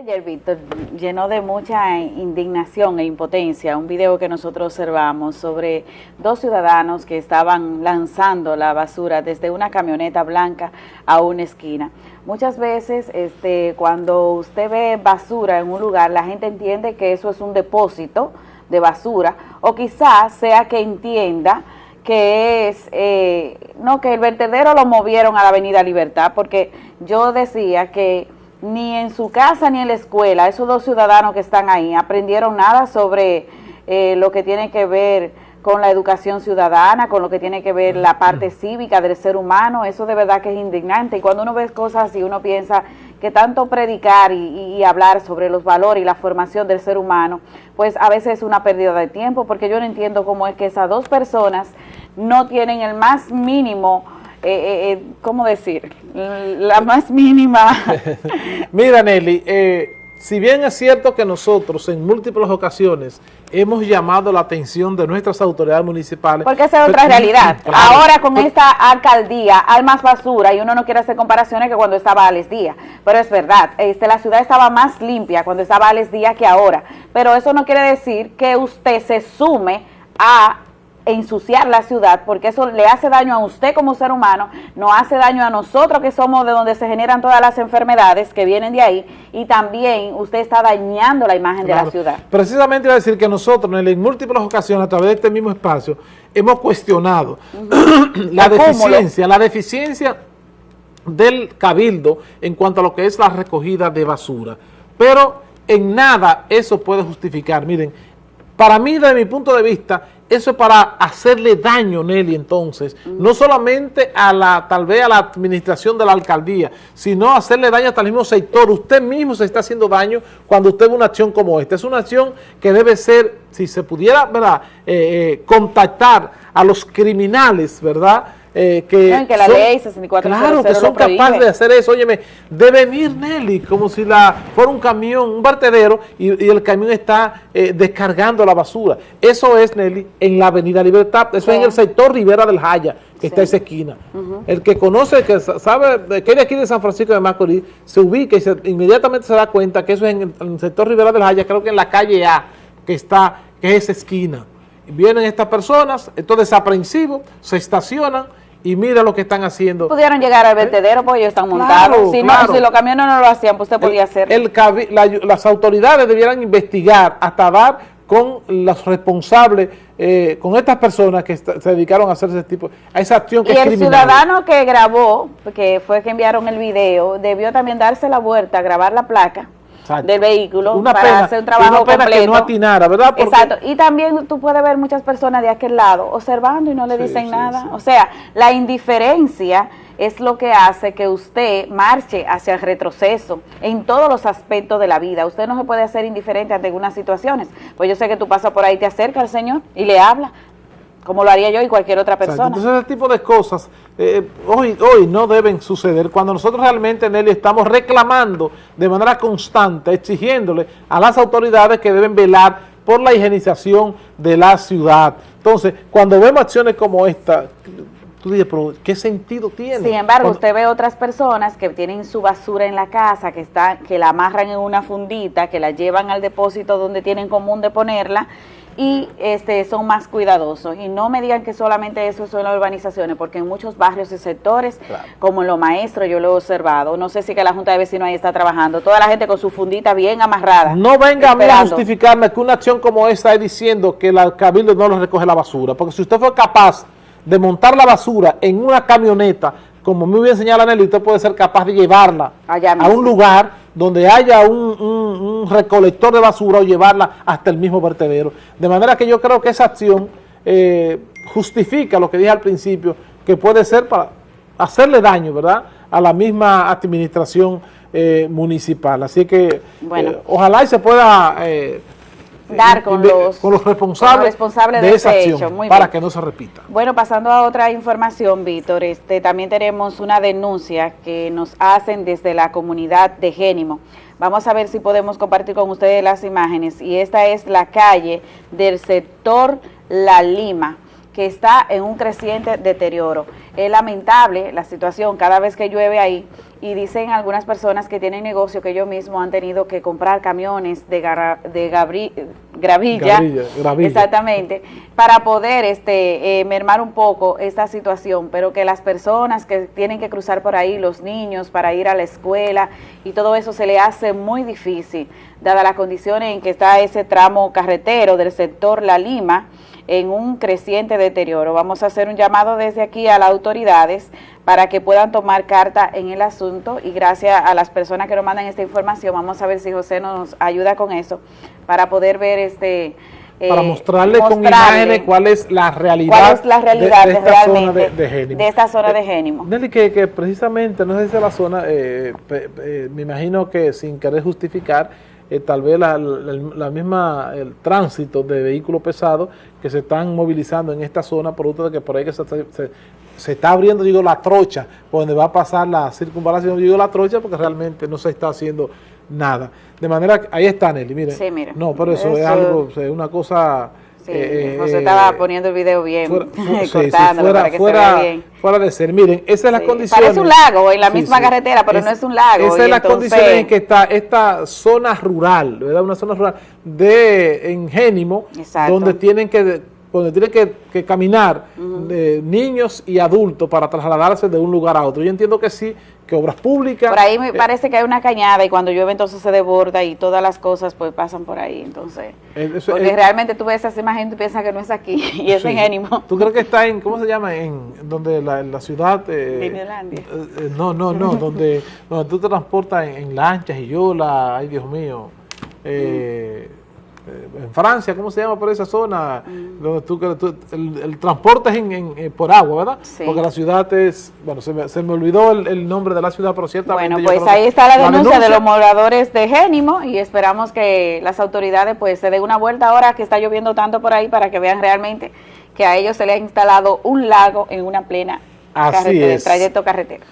Ayer, Víctor, llenó de mucha indignación e impotencia un video que nosotros observamos sobre dos ciudadanos que estaban lanzando la basura desde una camioneta blanca a una esquina. Muchas veces este, cuando usted ve basura en un lugar, la gente entiende que eso es un depósito de basura o quizás sea que entienda que es, eh, no, que el vertedero lo movieron a la Avenida Libertad, porque yo decía que ni en su casa ni en la escuela, esos dos ciudadanos que están ahí aprendieron nada sobre eh, lo que tiene que ver con la educación ciudadana, con lo que tiene que ver la parte cívica del ser humano, eso de verdad que es indignante. Y cuando uno ve cosas así, uno piensa que tanto predicar y, y, hablar sobre los valores y la formación del ser humano, pues a veces es una pérdida de tiempo, porque yo no entiendo cómo es que esas dos personas no tienen el más mínimo eh, eh, eh, ¿cómo decir? La más mínima. Mira, Nelly, eh, si bien es cierto que nosotros en múltiples ocasiones hemos llamado la atención de nuestras autoridades municipales. Porque esa es otra realidad. Ahora con esta alcaldía hay más basura y uno no quiere hacer comparaciones que cuando estaba Alex Díaz. Pero es verdad, este, la ciudad estaba más limpia cuando estaba Alex Díaz que ahora. Pero eso no quiere decir que usted se sume a ensuciar la ciudad, porque eso le hace daño a usted como ser humano, no hace daño a nosotros que somos de donde se generan todas las enfermedades que vienen de ahí, y también usted está dañando la imagen de la ciudad. Precisamente iba a decir que nosotros en múltiples ocasiones a través de este mismo espacio hemos cuestionado la deficiencia, la deficiencia del cabildo en cuanto a lo que es la recogida de basura, pero en nada eso puede justificar, miren, para mí, desde mi punto de vista, eso es para hacerle daño, Nelly, entonces, no solamente a la, tal vez a la administración de la alcaldía, sino hacerle daño hasta el mismo sector. Usted mismo se está haciendo daño cuando usted ve una acción como esta. Es una acción que debe ser, si se pudiera, ¿verdad?, eh, eh, contactar a los criminales, ¿verdad?, eh, que, que, la ley 64 claro, que son capaces de hacer eso, óyeme, de venir Nelly, como si la fuera un camión, un vertedero, y, el camión está eh, descargando la basura. Eso es, Nelly, en la avenida Libertad, eso es en el sector Rivera del Jaya, que está esa esquina. El que conoce, que sabe, que es de aquí de San Francisco de Macorís, se ubica y inmediatamente se da cuenta que eso es en el, sector Rivera del Jaya, creo que en la calle A, que está, que es esa esquina. Vienen estas personas, entonces desaprensivos, se estacionan, y mira lo que están haciendo. Pudieron llegar al vertedero porque ellos están montados. si, los camiones no lo hacían, pues usted podía hacer. las autoridades debieran investigar hasta dar con los responsables, eh, con estas personas que se dedicaron a hacer ese tipo, a esa acción que y el ciudadano que grabó, que fue que enviaron el video, debió también darse la vuelta, grabar la placa del vehículo una para hacer un trabajo una pena que no atinara, ¿verdad? Exacto, y también tú puedes ver muchas personas de aquel lado observando y no le dicen nada. O sea, la indiferencia es lo que hace que usted marche hacia el retroceso en todos los aspectos de la vida. Usted no se puede hacer indiferente ante algunas situaciones. Pues yo sé que tú pasas por ahí, te acerca al Señor y le habla, como lo haría yo y cualquier otra persona. Entonces ese tipo de cosas eh, hoy, hoy no deben suceder. Cuando nosotros realmente, Nelly, estamos reclamando de manera constante, exigiéndole a las autoridades que deben velar por la higienización de la ciudad. Entonces, cuando vemos acciones como esta, tú dices, pero ¿qué sentido tiene? Sin embargo, usted ve otras personas que tienen su basura en la casa, que, está, que la amarran en una fundita, que la llevan al depósito donde tienen común de ponerla, y este, son más cuidadosos. Y no me digan que solamente eso son las urbanizaciones, porque en muchos barrios y sectores, como en los maestros, yo lo he observado, no sé si que la Junta de Vecinos ahí está trabajando, toda la gente con su fundita bien amarrada. No venga a mí a justificarme que una acción como esta es diciendo que la Cabildo no lo recoge la basura, porque si usted fue capaz de montar la basura en una camioneta, como me hubiera enseñado Nelly, usted puede ser capaz de llevarla a un lugar donde haya un, recolector de basura o llevarla hasta el mismo vertedero. De manera que yo creo que esa acción eh, justifica lo que dije al principio, que puede ser para hacerle daño, ¿verdad?, a la misma administración eh, municipal. Así que eh, ojalá y se pueda dar con, los, con los responsables, de, esa acción para que no se repita. Bueno, pasando a otra información, Víctor, este, también tenemos una denuncia que nos hacen desde la comunidad de Génimo. Vamos a ver si podemos compartir con ustedes las imágenes. Y esta es la calle del sector La Lima que está en un creciente deterioro. Es lamentable la situación cada vez que llueve ahí y dicen algunas personas que tienen negocio que ellos mismos han tenido que comprar camiones de, de gravilla, exactamente, para poder este, eh, mermar un poco esta situación, pero que las personas que tienen que cruzar por ahí, los niños para ir a la escuela y todo eso se le hace muy difícil, dada las condiciones en que está ese tramo carretero del sector La Lima, en un creciente deterioro. Vamos a hacer un llamado desde aquí a las autoridades para que puedan tomar carta en el asunto y gracias a las personas que nos mandan esta información, vamos a ver si José nos ayuda con eso, para poder ver este... para eh, mostrarle, con imágenes cuál es la realidad, cuál es la realidad de, esta zona de, de, esta zona de Génimo. Nelly, que, que, precisamente, no sé si la zona, eh, me imagino que sin querer justificar, eh, tal vez la, misma, el tránsito de vehículos pesados que se están movilizando en esta zona, producto de que por ahí que se, se, está abriendo, digo, la trocha, por donde va a pasar la circunvalación, digo la trocha, porque realmente no se está haciendo nada. De manera que, ahí está Nelly, miren. Sí, mira. No, pero eso, es algo, es una cosa eh, José estaba poniendo el video bien, fuera, cortándolo para que se vea bien. Fuera de ser, miren, esa es la condición. Parece un lago en la misma carretera, pero no es un lago. Esa es la condición en que está esta zona rural, ¿verdad? Una zona rural de en Génimo, donde tienen que donde tienen que, que caminar niños y adultos para trasladarse de un lugar a otro. Yo entiendo que sí, que obras públicas... Por ahí me eh, parece que hay una cañada y cuando llueve entonces se desborda y todas las cosas pues pasan por ahí, entonces... Eh, porque realmente tú ves esa imagen y piensas que no es aquí y es en Génimo. ¿Tú crees que está en, cómo se llama, en donde la, la ciudad... Eh, eh, no, no, no, donde, donde tú te transportas en, lanchas y yola, ay Dios mío... Eh, eh, en Francia, ¿cómo se llama por esa zona? Mm. Donde tú, el, transporte es en, eh, por agua, ¿verdad? Porque la ciudad es, bueno, se me, se me olvidó el, nombre de la ciudad, pero ciertamente... Bueno, pues ahí está la denuncia, de los moradores de Génimo y esperamos que las autoridades pues se den una vuelta ahora que está lloviendo tanto por ahí para que vean realmente que a ellos se les ha instalado un lago en una plena Así trayecto carretero.